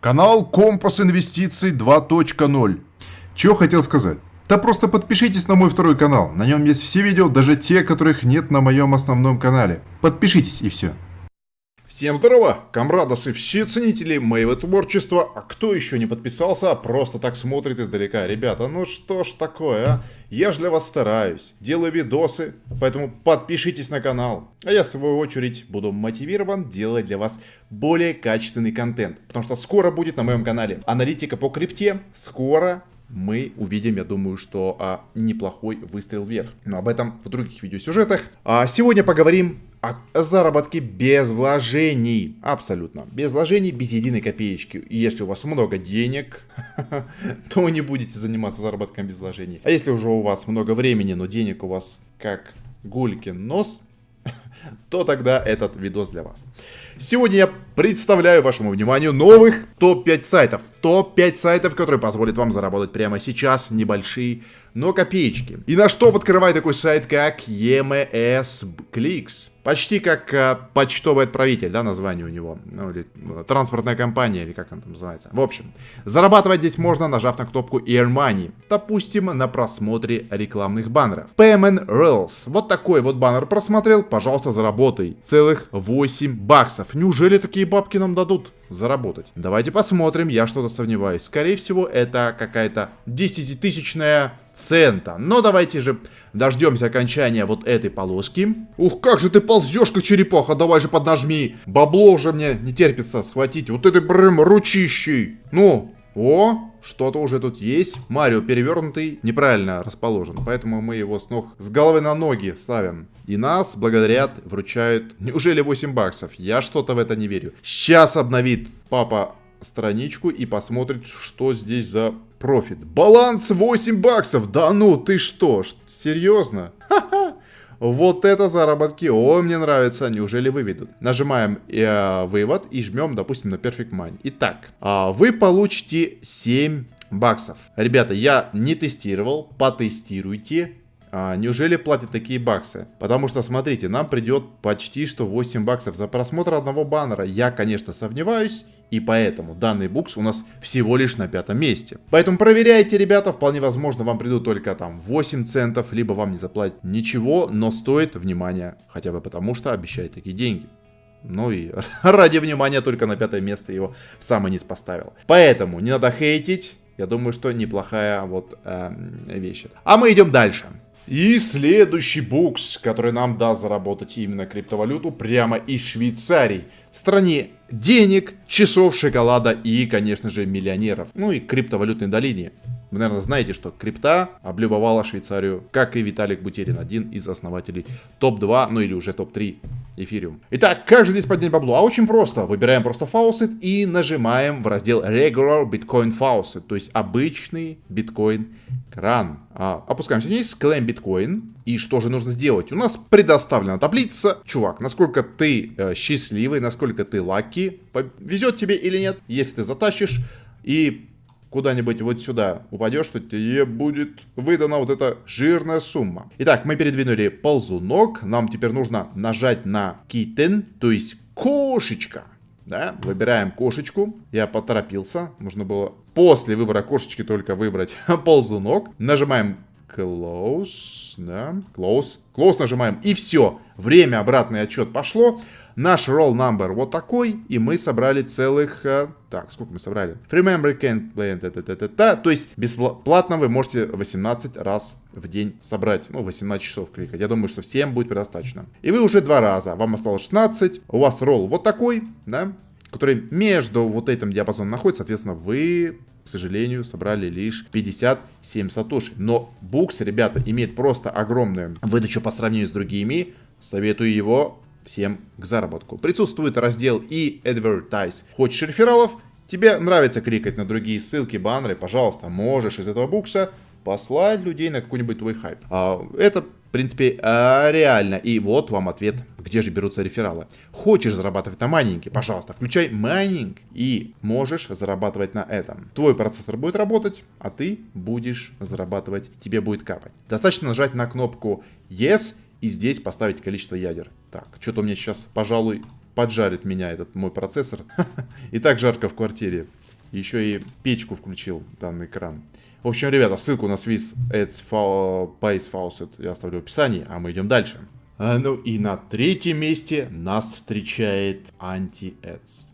Канал Компас Инвестиций 2.0. Чего хотел сказать? Да просто подпишитесь на мой второй канал. На нем есть все видео, даже те, которых нет на моем основном канале. Подпишитесь и все. Всем здорово, комрадосы, все ценители моего творчества, а кто еще не подписался, просто так смотрит издалека. Ребята, ну что ж такое, а? Я же для вас стараюсь, делаю видосы, поэтому подпишитесь на канал. А я в свою очередь буду мотивирован делать для вас более качественный контент, потому что скоро будет на моем канале аналитика по крипте, скоро мы увидим, я думаю, что а, неплохой выстрел вверх. Но об этом в других видеосюжетах. А сегодня поговорим о заработке без вложений. Абсолютно. Без вложений, без единой копеечки. И если у вас много денег, то вы не будете заниматься заработком без вложений. А если уже у вас много времени, но денег у вас как гулькин нос, то тогда этот видос для вас. Сегодня я представляю вашему вниманию новых топ-5 сайтов. Топ-5 сайтов, которые позволят вам заработать прямо сейчас небольшие, но копеечки. И на что подкрывает такой сайт, как EMS Clicks. Почти как э, почтовый отправитель, да, название у него. Ну, или э, транспортная компания, или как он там называется. В общем, зарабатывать здесь можно, нажав на кнопку Earn Money. Допустим, на просмотре рекламных баннеров. Payment Rails. Вот такой вот баннер просмотрел, пожалуйста, заработай. Целых 8 баксов. Неужели такие бабки нам дадут? заработать. Давайте посмотрим, я что-то сомневаюсь. Скорее всего, это какая-то 10-тысячная цента. Но давайте же дождемся окончания вот этой полоски. Ух, как же ты ползешь, как черепаха, давай же поднажми. Бабло уже мне не терпится схватить. Вот этой прям ручищей. Ну, о, что-то уже тут есть. Марио перевернутый, неправильно расположен. Поэтому мы его с ног, с головы на ноги ставим. И нас благодарят, вручают, неужели 8 баксов? Я что-то в это не верю. Сейчас обновит папа страничку и посмотрит, что здесь за профит. Баланс 8 баксов! Да ну, ты что? Серьезно? Вот это заработки, о, мне нравится, неужели выведут? Нажимаем э, вывод и жмем, допустим, на Perfect Money. Итак, э, вы получите 7 баксов. Ребята, я не тестировал, потестируйте. А, неужели платят такие баксы? Потому что, смотрите, нам придет почти что 8 баксов за просмотр одного баннера. Я, конечно, сомневаюсь, и поэтому данный букс у нас всего лишь на пятом месте. Поэтому проверяйте, ребята, вполне возможно вам придут только там 8 центов, либо вам не заплатят ничего, но стоит внимания, хотя бы потому что обещает такие деньги. Ну и ради внимания только на пятое место его в самый низ поставил. Поэтому не надо хейтить, я думаю, что неплохая вот э, вещь. А мы идем дальше. И следующий букс, который нам даст заработать именно криптовалюту прямо из Швейцарии. Стране денег, часов шоколада и, конечно же, миллионеров. Ну и криптовалютной долине. Вы, наверное, знаете, что крипта облюбовала Швейцарию, как и Виталик Бутерин, один из основателей топ-2, ну или уже топ-3 эфириум. Итак, как же здесь поднять бабло? А очень просто. Выбираем просто Faucet и нажимаем в раздел Regular Bitcoin Faucet, то есть обычный биткоин кран. А, опускаемся вниз, Claim Bitcoin. И что же нужно сделать? У нас предоставлена таблица. Чувак, насколько ты э, счастливый, насколько ты лаки, везет тебе или нет. Если ты затащишь и куда-нибудь вот сюда упадешь, то тебе будет выдана вот эта жирная сумма. Итак, мы передвинули ползунок. Нам теперь нужно нажать на kitten, то есть кошечка. Да, выбираем кошечку. Я поторопился. Нужно было после выбора кошечки только выбрать ползунок. Нажимаем close, да, close, close нажимаем. И все. Время обратный отчет пошло. Наш roll number вот такой, и мы собрали целых... Э, так, сколько мы собрали? Remember can play... Та -та -та -та. То есть бесплатно вы можете 18 раз в день собрать. Ну, 18 часов кликать. Я думаю, что всем будет предостаточно. И вы уже два раза. Вам осталось 16. У вас ролл вот такой, да? Который между вот этим диапазоном находится. Соответственно, к сожалению, собрали лишь 57 сатоши. Но Букс, ребята, имеет просто огромную выдачу по сравнению с другими. Советую его всем к заработку. Присутствует раздел и Advertise. Хочешь рефералов? Тебе нравится кликать на другие ссылки, баннеры, пожалуйста, можешь из этого букса послать людей на какой-нибудь твой хайп. А, это, в принципе, а, реально. И вот вам ответ, где же берутся рефералы. Хочешь зарабатывать на майнинге? Пожалуйста, включай майнинг и можешь зарабатывать на этом. Твой процессор будет работать, а ты будешь зарабатывать, тебе будет капать. Достаточно нажать на кнопку Yes и здесь поставить количество ядер. Так, что-то у меня сейчас, пожалуй, поджарит меня этот мой процессор. И так жарко в квартире. Еще и печку включил данный экран. В общем, ребята, ссылку на Swiss Ads Pace Faucet я оставлю в описании, а мы идем дальше. А, ну и на третьем месте нас встречает Anti-Ads.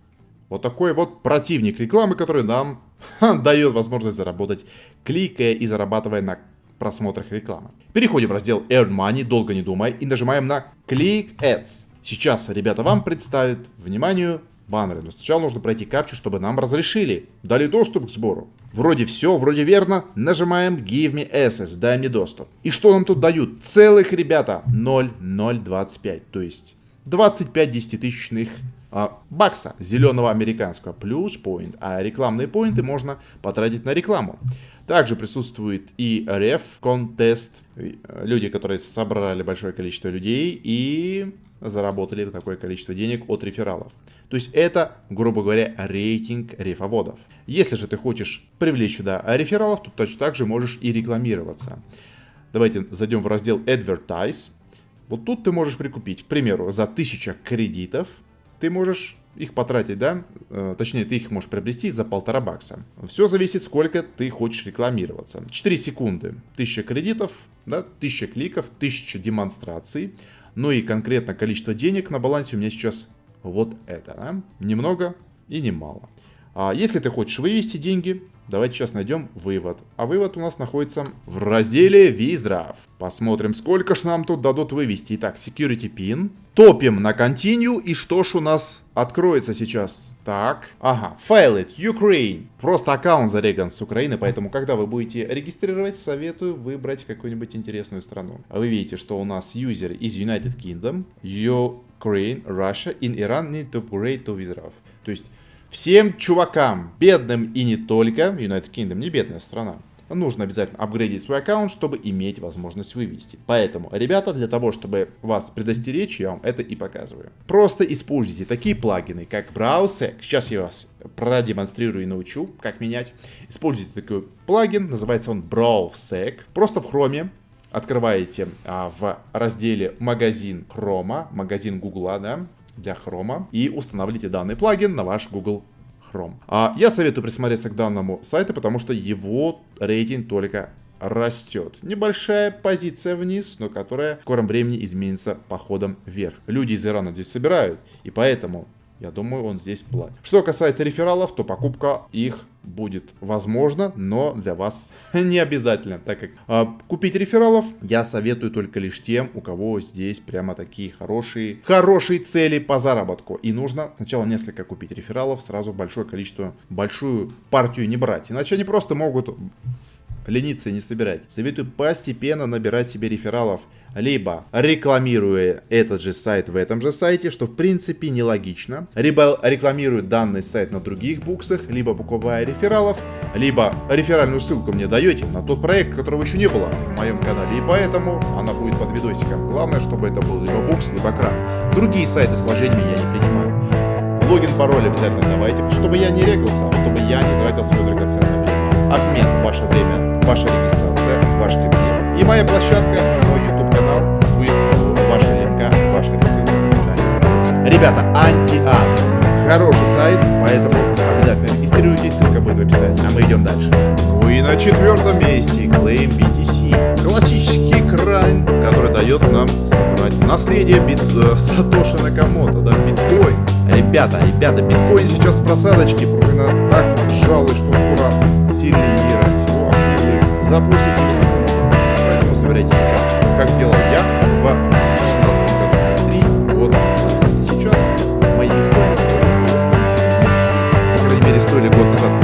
Вот такой вот противник рекламы, который нам дает возможность заработать, кликая и зарабатывая на просмотрах рекламы. Переходим в раздел Earn Money, долго не думая, и нажимаем на Click Ads. Сейчас ребята вам представят, вниманию, баннеры. Но сначала нужно пройти капчу, чтобы нам разрешили. Дали доступ к сбору. Вроде все, вроде верно. Нажимаем Give me access, дай мне доступ. И что нам тут дают? Целых, ребята, 0,025. То есть 25 десятитысячных а, бакса зеленого американского плюс point, а рекламные поинты можно потратить на рекламу. Также присутствует и реф, контест, люди, которые собрали большое количество людей и заработали такое количество денег от рефералов. То есть это, грубо говоря, рейтинг рефоводов. Если же ты хочешь привлечь сюда рефералов, то точно так же можешь и рекламироваться. Давайте зайдем в раздел Advertise. Вот тут ты можешь прикупить, к примеру, за 1000 кредитов ты можешь их потратить, да, э, точнее, ты их можешь приобрести за полтора бакса. Все зависит, сколько ты хочешь рекламироваться. 4 секунды, 1000 кредитов, да, 1000 кликов, 1000 демонстраций. Ну и конкретно количество денег на балансе у меня сейчас вот это. Да? Немного и немало. А если ты хочешь вывести деньги, давайте сейчас найдем вывод. А вывод у нас находится в разделе Виздрав. Посмотрим, сколько ж нам тут дадут вывести. Итак, Security Pin. Топим на Continue. И что ж у нас откроется сейчас? Так, ага, File it, Ukraine. Просто аккаунт зареган с Украины, поэтому, когда вы будете регистрировать, советую выбрать какую-нибудь интересную страну. Вы видите, что у нас юзер из United Kingdom, Ukraine, Russia, in Iran need to upgrade to Wizards. То есть, всем чувакам, бедным и не только, United Kingdom не бедная страна, нужно обязательно апгрейдить свой аккаунт, чтобы иметь возможность вывести. Поэтому, ребята, для того, чтобы вас предостеречь, я вам это и показываю. Просто используйте такие плагины, как BrowseSec. Сейчас я вас продемонстрирую и научу, как менять. Используйте такой плагин, называется он BrowseSec. Просто в Chrome открываете а, в разделе магазин Chrome, магазин Google, да, для Chrome, и устанавливаете данный плагин на ваш Google Chrome. А я советую присмотреться к данному сайту, потому что его рейтинг только растет. Небольшая позиция вниз, но которая в скором времени изменится походом вверх. Люди из Ирана здесь собирают, и поэтому я думаю, он здесь платит. Что касается рефералов, то покупка их будет возможно, но для вас не обязательно, так как э, купить рефералов я советую только лишь тем, у кого здесь прямо такие хорошие, хорошие цели по заработку. И нужно сначала несколько купить рефералов, сразу большое количество, большую партию не брать. Иначе они просто могут лениться не собирать. Советую постепенно набирать себе рефералов, либо рекламируя этот же сайт в этом же сайте, что в принципе нелогично, либо рекламируя данный сайт на других буксах, либо покупая рефералов, либо реферальную ссылку мне даете на тот проект, которого еще не было в моем канале, и поэтому она будет под видосиком. Главное, чтобы это был либо букс, либо кран. Другие сайты с вложениями я не принимаю. Логин, пароль обязательно давайте, чтобы я не регался, чтобы я не тратил свое драгоценное время. Обмен, ваше время, ваша регистрация, ваш кабинет. И моя площадка, мой YouTube канал, будет ваши линка, ваши рецепты в описании. Ребята, антиас. Хороший сайт, поэтому обязательно регистрируйтесь, ссылка будет в описании. А мы идем дальше. Ну и на четвертом месте Claim BTC. Классический крайн, который дает нам собрать наследие бит э, Сатоши Накамото, да, биткоин. Ребята, ребята, биткоин сейчас в просадочке, пружина так сжалась, что скоро сильный мира всего запустит Поэтому собирайте сейчас, как делал я в 16 году, с 3 года. Сейчас мои биткоины стоят По крайней мере, стоили год назад,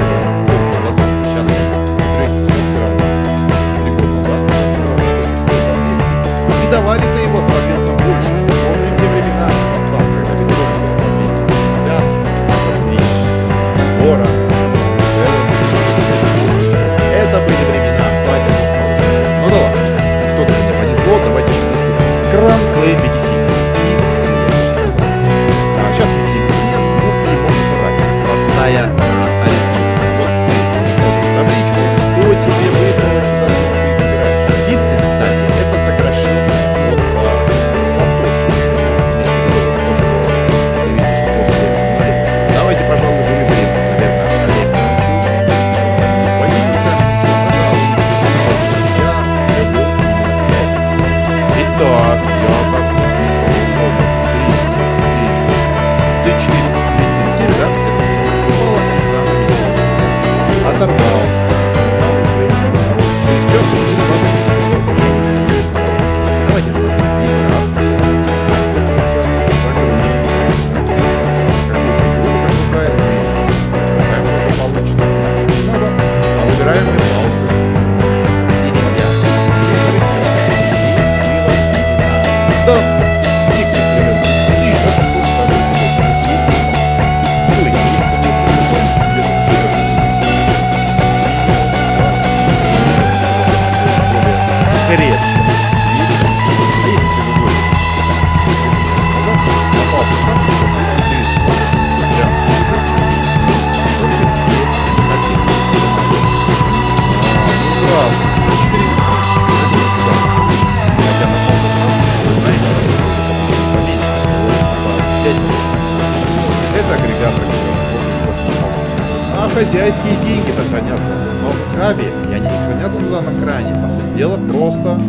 хозяйские деньги-то хранятся в FaucetHub е, и они не хранятся на данном кране. По сути дела, просто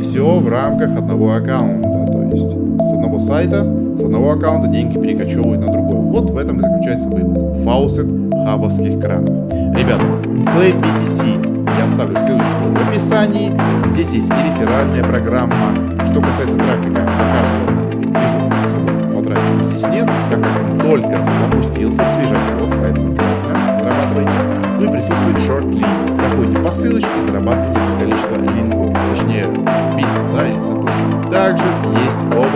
все в рамках одного аккаунта. То есть с одного сайта, с одного аккаунта деньги перекочевывают на другой. Вот в этом и заключается вывод. FaucetHub овских кранов. Ребята, Claim BTC я оставлю ссылочку в описании. Здесь есть и реферальная программа. Что касается трафика, пока что движух особых по трафику здесь нет, так как он только запустился, свежачок, Ну и присутствует short Проходите по ссылочке, зарабатывайте количество линков, точнее бит, да, или сатоши. Также есть Overballs,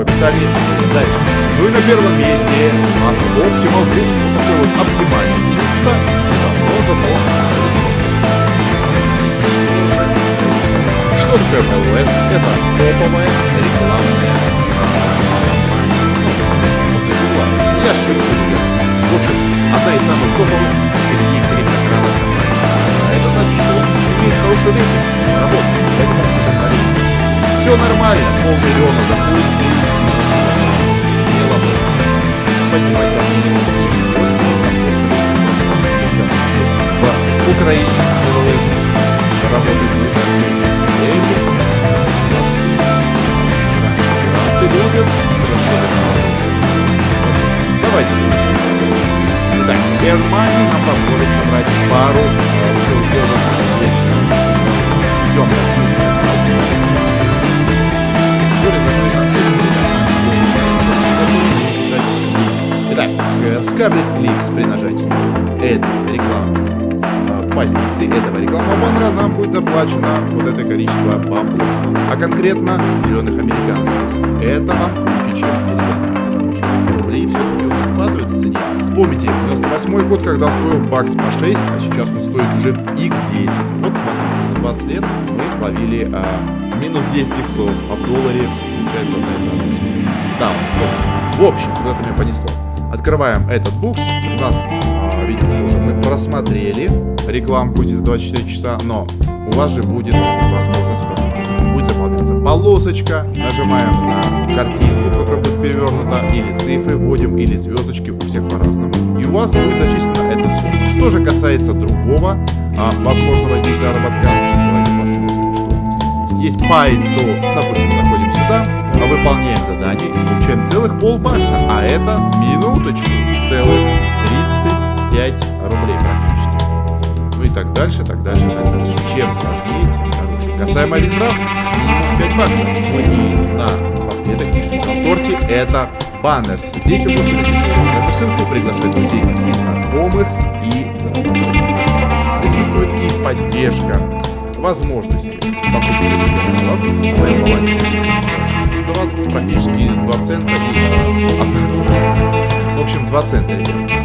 описании. Дальше. Ну и на первом месте у нас Optimal Books. Вот такой вот оптимальный минута. Но зато что такое MLS? Это топовая рекламная Я все не В общем, одна из самых топовых среди криптокранов компаний. Это значит, что он имеет хороший рейтинг, работает. Поэтому все нормально. Полмиллиона заходит здесь. Смело поднимать в Украине работает Франции любят. Давайте. Итак, Германия нам позволит будет заплачено вот это количество бабла. А конкретно зеленых американских. Это вам круче, чем деревянных, потому что рублей все-таки у нас падают в цене. Вспомните, 98 год, когда стоил бакс по 6, а сейчас он стоит уже x10. Вот смотрите, за 20 лет мы словили а, минус 10 иксов, а в долларе получается одна и та же сумма. Да, тоже. В общем, куда-то меня понесло. Открываем этот букс. У нас, а, видим, что уже мы просмотрели рекламку здесь 24 часа, но у вас же будет возможность просмотра. Будет заполняться полосочка, нажимаем на картинку, которая будет перевернута, или цифры вводим, или звездочки, у всех по-разному. И у вас будет зачислена эта сумма. Что же касается другого а, возможного здесь заработка, давайте посмотрим, что у нас есть. Есть то, допустим, заходим сюда, а выполняем задание получаем целых полбакса, а это минуточку, целых 35 рублей практически. Ну и так дальше, так дальше, так дальше. Чем сложнее, тем дороже. Касаемо виздрав, минимум 5 баксов. Ну и на последок на торте это баннерс. Здесь вы можете натиснуть на эту ссылку, приглашать друзей и знакомых и зарабатывать. Присутствует и поддержка возможности покупки рефералов. В моем балансе сейчас 2, практически 2 цента и а, В общем, 2 цента, ребят.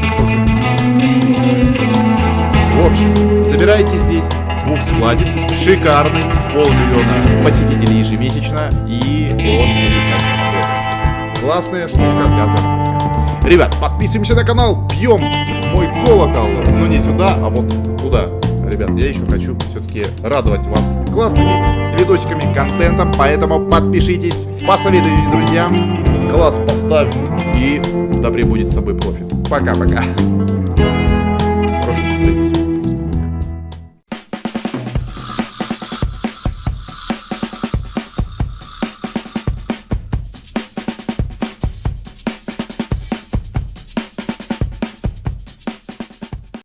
В общем, собирайте здесь. Букс платит. Шикарный. Полмиллиона посетителей ежемесячно. И он будет Классная штука для заработка. Ребят, подписываемся на канал. Бьем в мой колокол. Но не сюда, а вот туда ребят, я еще хочу все-таки радовать вас классными видосиками, контентом, поэтому подпишитесь, посоветуйте друзьям, класс поставь и да пребудет с тобой профит. Пока-пока.